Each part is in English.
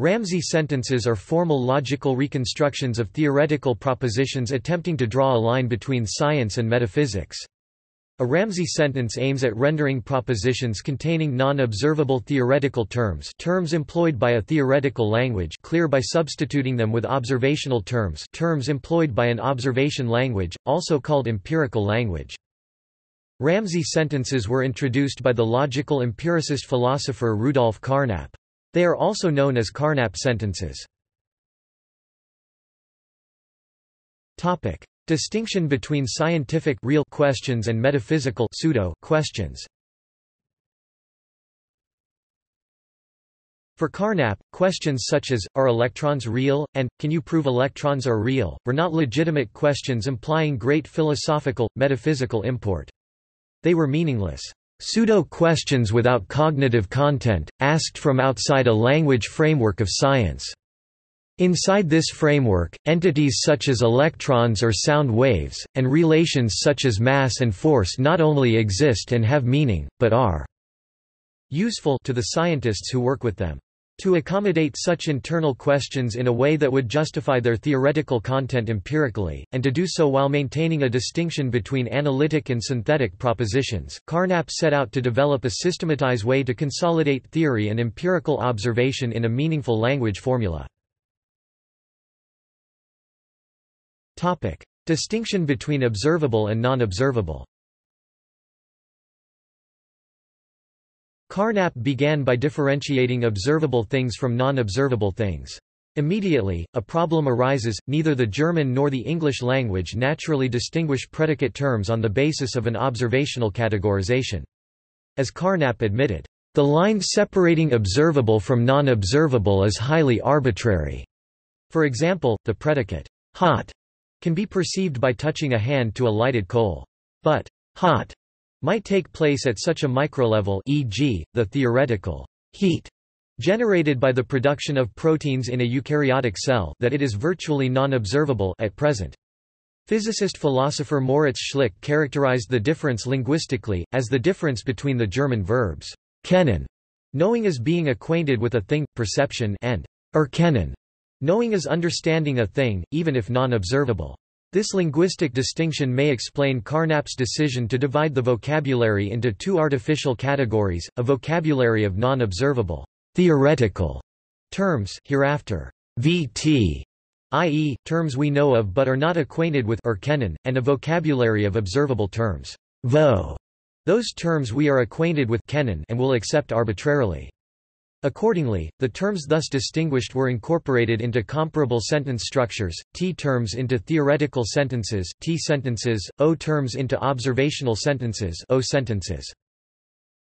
Ramsey sentences are formal logical reconstructions of theoretical propositions attempting to draw a line between science and metaphysics. A Ramsey sentence aims at rendering propositions containing non-observable theoretical terms terms employed by a theoretical language clear by substituting them with observational terms terms employed by an observation language, also called empirical language. Ramsey sentences were introduced by the logical empiricist philosopher Rudolf Carnap. They are also known as Carnap sentences. Topic. Distinction between scientific real questions and metaphysical pseudo questions. For Carnap, questions such as, are electrons real, and, can you prove electrons are real, were not legitimate questions implying great philosophical, metaphysical import. They were meaningless, pseudo-questions without cognitive content, asked from outside a language framework of science. Inside this framework, entities such as electrons or sound waves, and relations such as mass and force not only exist and have meaning, but are useful to the scientists who work with them. To accommodate such internal questions in a way that would justify their theoretical content empirically, and to do so while maintaining a distinction between analytic and synthetic propositions, Carnap set out to develop a systematized way to consolidate theory and empirical observation in a meaningful language formula. Topic. Distinction between observable and non-observable Carnap began by differentiating observable things from non-observable things. Immediately, a problem arises, neither the German nor the English language naturally distinguish predicate terms on the basis of an observational categorization. As Carnap admitted, "...the line separating observable from non-observable is highly arbitrary." For example, the predicate, hot can be perceived by touching a hand to a lighted coal. But hot might take place at such a microlevel e.g., the theoretical heat generated by the production of proteins in a eukaryotic cell that it is virtually non-observable at present. Physicist-philosopher Moritz Schlick characterized the difference linguistically, as the difference between the German verbs kennen, knowing as being acquainted with a thing, perception and erkennen, Knowing is understanding a thing, even if non-observable. This linguistic distinction may explain Carnap's decision to divide the vocabulary into two artificial categories, a vocabulary of non-observable theoretical terms hereafter VT, i.e., terms we know of but are not acquainted with erkennen, and a vocabulary of observable terms vo, those terms we are acquainted with kennen and will accept arbitrarily. Accordingly, the terms thus distinguished were incorporated into comparable sentence structures, T terms into theoretical sentences, T sentences, O terms into observational sentences, O sentences.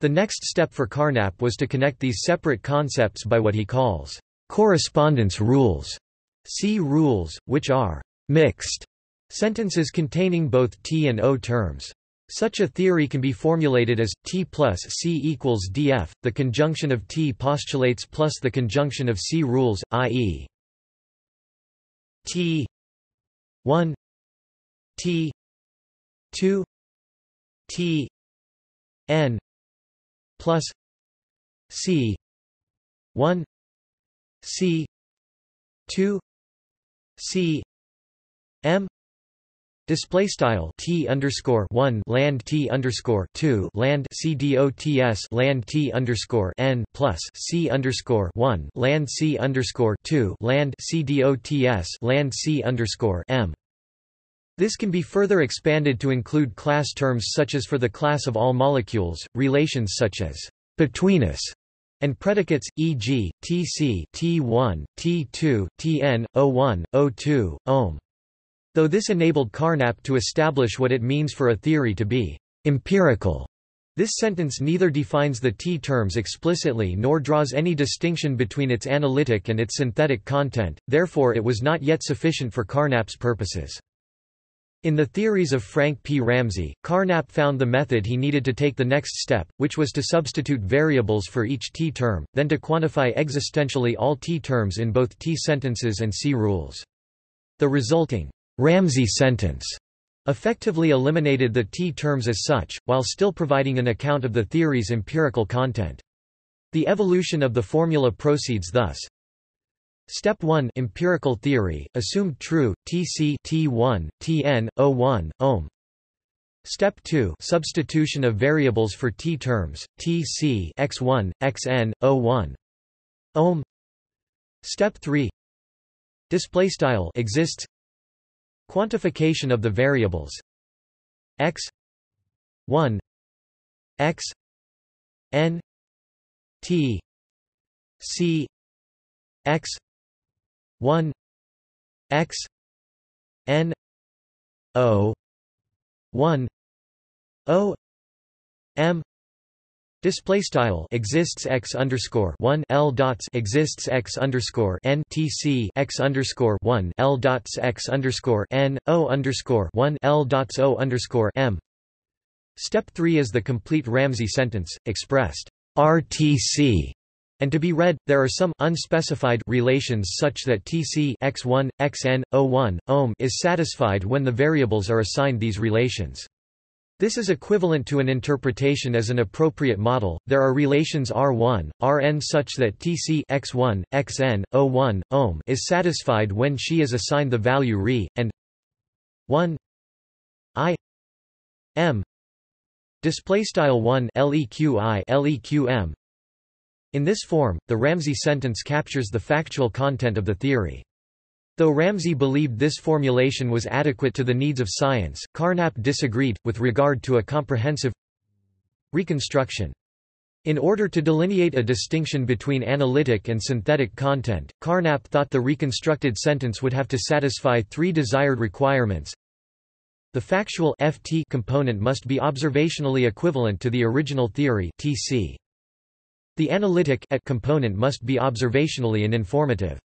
The next step for Carnap was to connect these separate concepts by what he calls correspondence rules, C rules, which are mixed sentences containing both T and O terms. Such a theory can be formulated as T plus C equals df. The conjunction of T postulates plus the conjunction of C rules, i.e. T 1 T 2 T n plus C 1 C 2 C m Display style t underscore one land t underscore two land c dots land t underscore n plus c underscore one land c underscore two land c dots land c underscore m. This can be further expanded to include class terms such as for the class of all molecules, relations such as betweenness and predicates, e.g., Tc, T1, T2, Tn, O1, O2, ohm. Though this enabled Carnap to establish what it means for a theory to be empirical, this sentence neither defines the T-terms explicitly nor draws any distinction between its analytic and its synthetic content, therefore it was not yet sufficient for Carnap's purposes. In the theories of Frank P. Ramsey, Carnap found the method he needed to take the next step, which was to substitute variables for each T-term, then to quantify existentially all T-terms in both T-sentences and C-rules. The resulting Ramsey sentence effectively eliminated the T-terms as such, while still providing an account of the theory's empirical content. The evolution of the formula proceeds thus. Step 1 Empirical theory, assumed true, Tc T1, Tn, O1, ohm Step 2 Substitution of variables for t terms, Tc x1, xn, O1 ohm Step 3 Display style exists Quantification of the variables. X. 1 x. N. T. C. X. 1 x. N. O. 1 o. M Display style exists x underscore one l dots exists x underscore n t c x underscore one l dots x underscore n o underscore one l dots o underscore m. Step three is the complete Ramsey sentence expressed RTC and to be read, there are some unspecified relations such that Tc x1, xn, O1, ohm is satisfied when the variables are assigned these relations. This is equivalent to an interpretation as an appropriate model. There are relations R1, Rn such that Tc x1, xn, O1, ohm is satisfied when she is assigned the value Re, and 1 I m display style 1 leqi leqm. In this form, the Ramsey sentence captures the factual content of the theory. Though Ramsey believed this formulation was adequate to the needs of science, Carnap disagreed, with regard to a comprehensive reconstruction. In order to delineate a distinction between analytic and synthetic content, Carnap thought the reconstructed sentence would have to satisfy three desired requirements. The factual FT component must be observationally equivalent to the original theory TC. The analytic at component must be observationally and informative.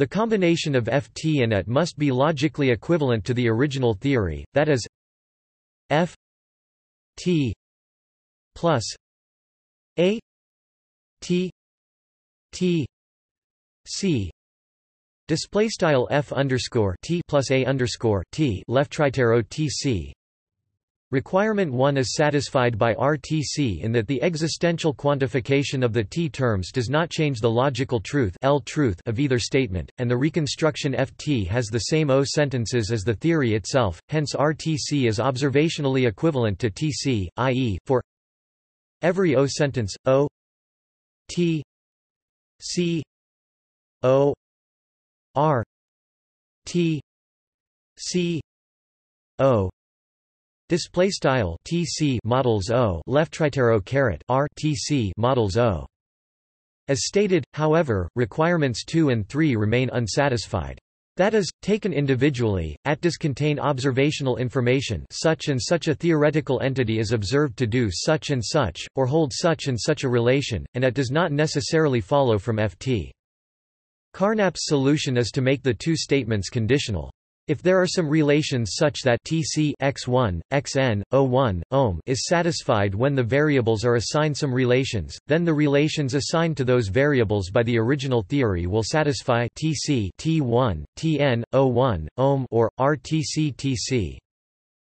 The combination of Ft and Et must be logically equivalent to the original theory, that is F T plus A T T C. Display style F underscore T plus A underscore T left tritero T C Requirement 1 is satisfied by RTC in that the existential quantification of the T terms does not change the logical truth, L truth of either statement, and the reconstruction FT has the same O sentences as the theory itself, hence RTC is observationally equivalent to TC, i.e., for every O sentence, O T C O R T C O Display style TC models O left tritero caret R TC models O. As stated, however, requirements 2 and 3 remain unsatisfied. That is, taken individually, AT does contain observational information such and such a theoretical entity is observed to do such and such, or hold such and such a relation, and AT does not necessarily follow from FT. Carnap's solution is to make the two statements conditional. If there are some relations such that Tc x1, xn, O1, ohm is satisfied when the variables are assigned some relations, then the relations assigned to those variables by the original theory will satisfy Tc T1, Tn, O1, ohm or RTC Tc.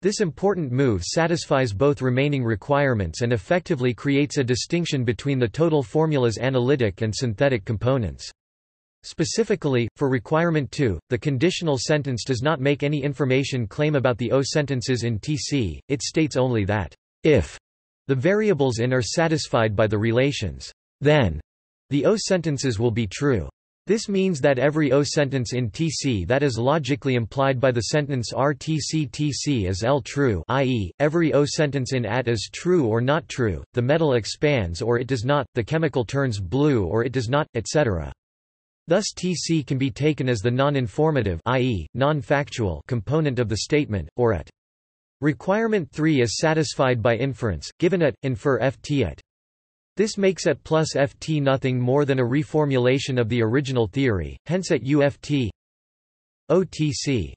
This important move satisfies both remaining requirements and effectively creates a distinction between the total formula's analytic and synthetic components. Specifically, for requirement 2, the conditional sentence does not make any information claim about the O sentences in TC, it states only that, if the variables in are satisfied by the relations, then the O sentences will be true. This means that every O sentence in TC that is logically implied by the sentence RTC TC is L true i.e., every O sentence in AT is true or not true, the metal expands or it does not, the chemical turns blue or it does not, etc. Thus Tc can be taken as the non-informative i.e., non-factual component of the statement, or at. Requirement 3 is satisfied by inference, given at, infer ft at. This makes at plus ft nothing more than a reformulation of the original theory, hence at uft OTC.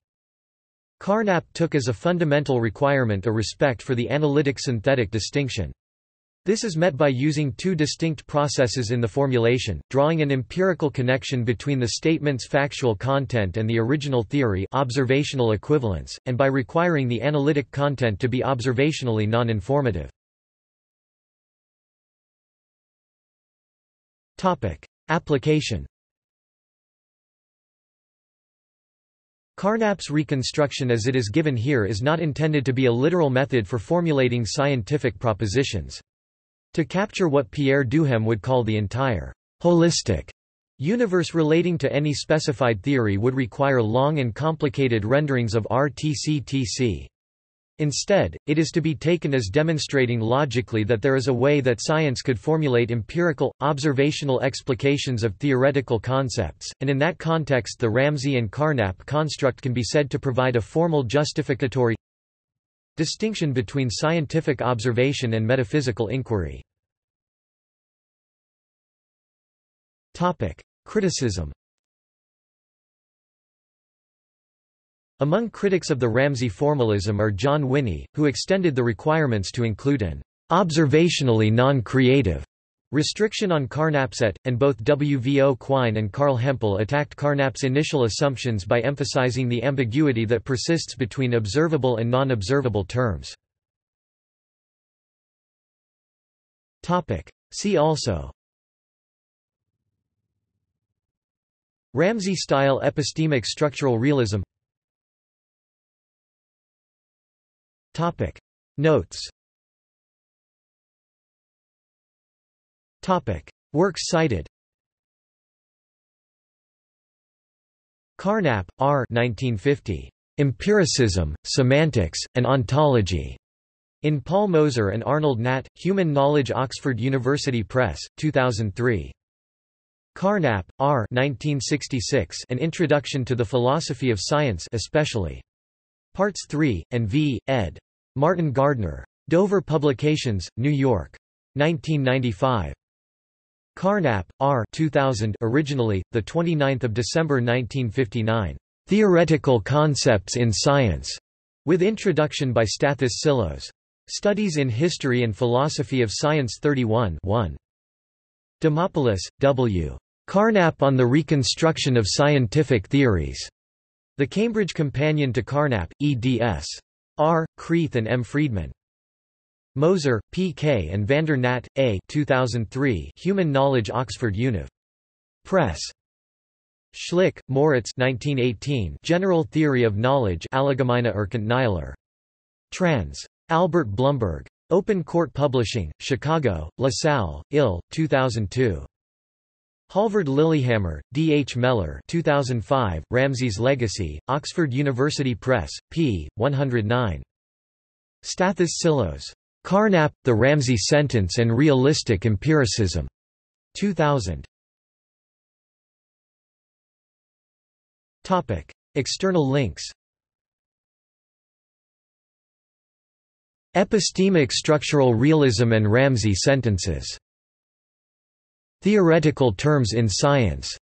Carnap took as a fundamental requirement a respect for the analytic-synthetic distinction. This is met by using two distinct processes in the formulation, drawing an empirical connection between the statement's factual content and the original theory observational equivalence, and by requiring the analytic content to be observationally non-informative. Application Carnap's reconstruction as it is given here is not intended to be a literal method for formulating scientific propositions. To capture what Pierre Duhem would call the entire holistic universe relating to any specified theory would require long and complicated renderings of RTC-TC. Instead, it is to be taken as demonstrating logically that there is a way that science could formulate empirical, observational explications of theoretical concepts, and in that context the Ramsey and Carnap construct can be said to provide a formal justificatory distinction between scientific observation and metaphysical inquiry. Topic: Criticism Among critics of the Ramsey formalism are John Winnie, who extended the requirements to include an observationally non-creative restriction on Carnap set, and both W. V. O. Quine and Carl Hempel attacked Carnap's initial assumptions by emphasizing the ambiguity that persists between observable and non-observable terms. See also Ramsey-style epistemic structural realism Notes Topic Works cited Carnap, R. 1950. Empiricism, Semantics, and Ontology. In Paul Moser and Arnold Nat, Human Knowledge Oxford University Press, 2003. Carnap, R. 1966. An Introduction to the Philosophy of Science especially. Parts 3, and V, ed. Martin Gardner. Dover Publications, New York. 1995. Carnap, R. 2000 originally, 29 December 1959. Theoretical Concepts in Science, with introduction by Stathis Psillos. Studies in History and Philosophy of Science 31 1. Demopoulos, W. Carnap on the Reconstruction of Scientific Theories. The Cambridge Companion to Carnap, eds. R. Creath and M. Friedman. Moser, P. K. and Vander Nat, A. 2003 Human Knowledge Oxford Univ. Press. Schlick, Moritz 1918 General Theory of Knowledge Allgemeine Erkenntnislehre. Trans. Albert Blumberg. Open Court Publishing, Chicago, LaSalle, Ill, 2002. Halvard Lillehammer, D. H. Mellor 2005, Ramsey's Legacy, Oxford University Press, p. 109. Stathis Psillos. Carnap, The Ramsey Sentence and Realistic Empiricism. 2000. Topic: External links Epistemic structural realism and Ramsey sentences Theoretical terms in science